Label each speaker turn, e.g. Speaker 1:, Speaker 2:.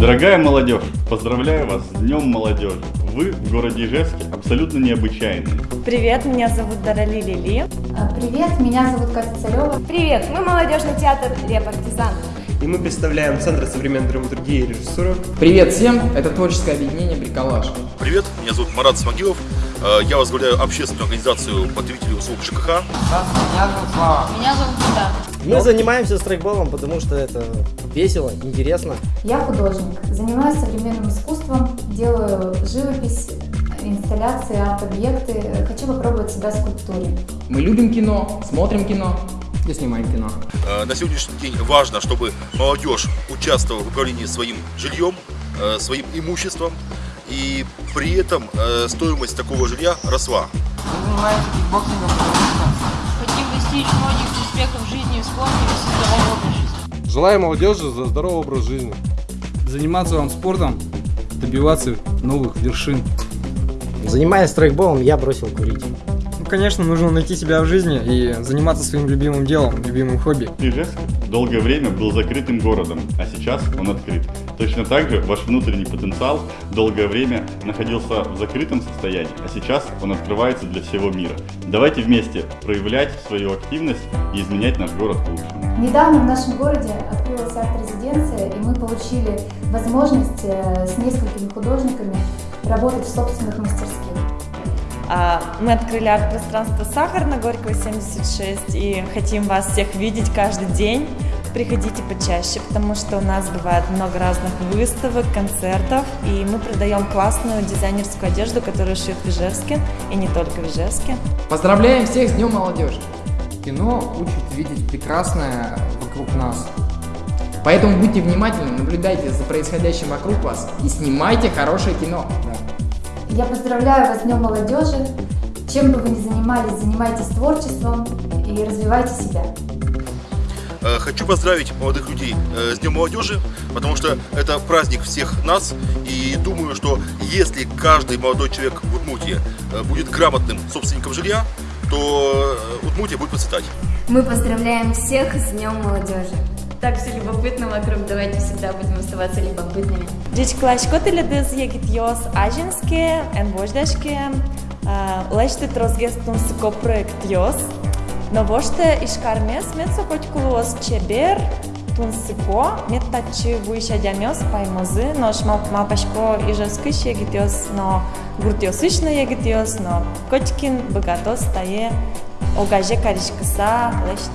Speaker 1: Дорогая молодежь, поздравляю вас с Днем молодежи. Вы в городе Ижевске абсолютно необычайные.
Speaker 2: Привет, меня зовут Дарали Лили.
Speaker 3: А, Привет, меня зовут Катя Царева.
Speaker 2: Привет, мы молодежный театр «Репартизан».
Speaker 4: И мы представляем Центр современной драматургии и режиссуры.
Speaker 5: Привет всем, это творческое объединение «Бриколаж».
Speaker 6: Привет, меня зовут Марат Смогилов. Э, Я возглавляю общественную организацию потребителей услуг ЖКХ.
Speaker 2: Меня зовут Куда.
Speaker 7: Мы занимаемся страйкболом, потому что это весело, интересно.
Speaker 3: Я художник, занимаюсь современным искусством, делаю живопись, инсталляции, арт-объекты. Хочу попробовать себя в скульптуре.
Speaker 5: Мы любим кино, смотрим кино и снимаем кино.
Speaker 6: Э, На сегодняшний день важно, чтобы молодежь участвовала в управлении своим жильем, э, своим имуществом, и при этом э, стоимость такого жилья росла.
Speaker 8: хотим достичь многих успехов в жизни и в спорте, вести здоровый образ жизни.
Speaker 9: Желаю молодежи за здоровый образ жизни.
Speaker 10: Заниматься вам спортом, добиваться новых вершин.
Speaker 7: Занимаясь страйкболом, я бросил курить.
Speaker 11: Конечно, нужно найти себя в жизни и заниматься своим любимым делом, любимым хобби.
Speaker 1: Ижевск долгое время был закрытым городом, а сейчас он открыт. Точно так же ваш внутренний потенциал долгое время находился в закрытом состоянии, а сейчас он открывается для всего мира. Давайте вместе проявлять свою активность и изменять наш город к лучшему.
Speaker 3: Недавно в нашем городе открылась арт-резиденция, и мы получили возможность э, с несколькими художниками работать в собственных мастерских.
Speaker 2: А, Мы открыли арт-пространство «Сахар» на Горького 76 и хотим вас всех видеть каждый день. Приходите почаще, потому что у нас бывает много разных выставок, концертов, и мы продаем классную дизайнерскую одежду, которую шьют в Ижевске, и не только в Ижевске.
Speaker 5: Поздравляем всех с Днем молодежи! Кино учит видеть прекрасное вокруг нас. Поэтому будьте внимательны, наблюдайте за происходящим вокруг вас и снимайте хорошее кино.
Speaker 3: Я поздравляю вас с Днем молодежи. Чем бы вы ни занимались, занимайтесь творчеством и развивайте себя.
Speaker 6: Э, Хочу поздравить молодых людей э, с Днем молодежи, потому что это праздник всех нас. И думаю, что если каждый молодой человек в Удмуртии э, будет грамотным собственником жилья, то Удмуртия будет процветать.
Speaker 12: Мы поздравляем всех с Днем молодежи.
Speaker 2: Так все любопытно вокруг, давайте всегда будем оставаться любопытными. Дичклаш котеледез егит йос ажинске, энвождашке, леште трозгес тунсико проект йос, но воште ишкармес мецо котькулуос чебер, тунсико, меттачи вуишадямес паймозы, но шмал мапашко ижескыш егит йос, но гуртьосышна егит йос, но котькин богатос тае огаже каришкаса леште.